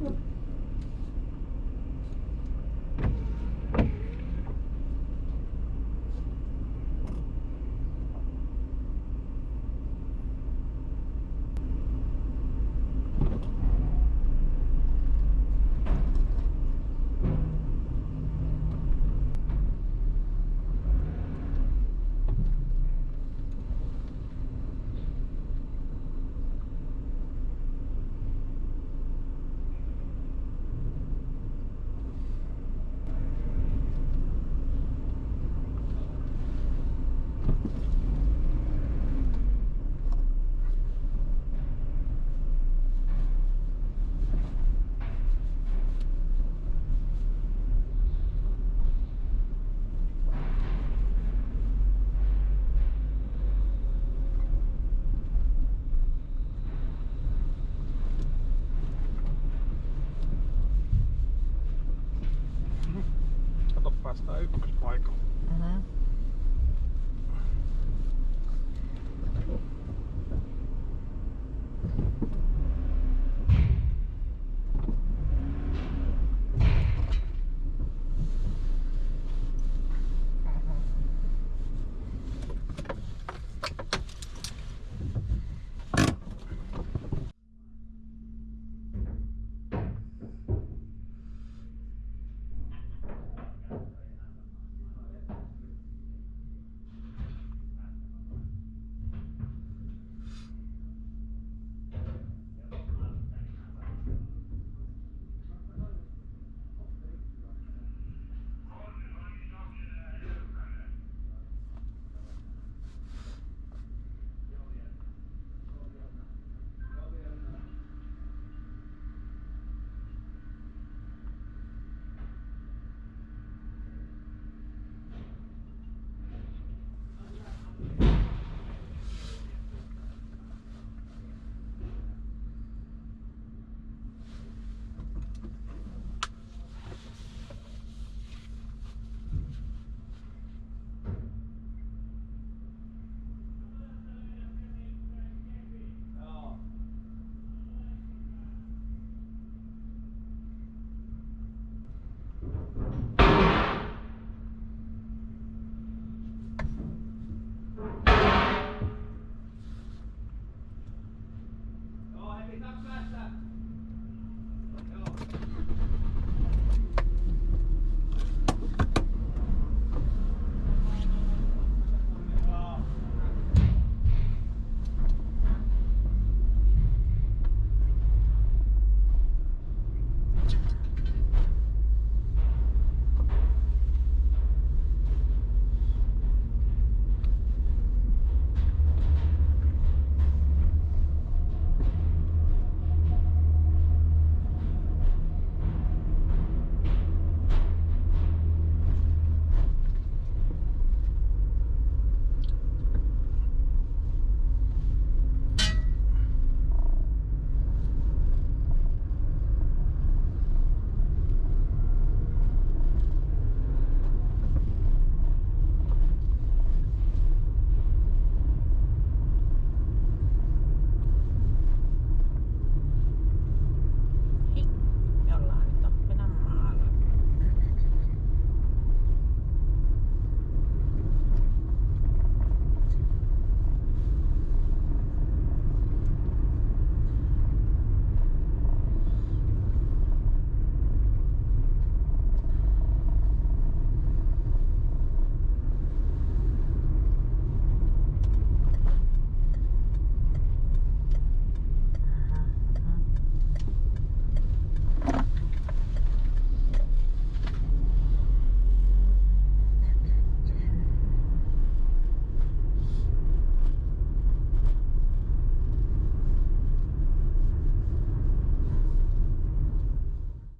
mm Kato päästään ykköspaikalle.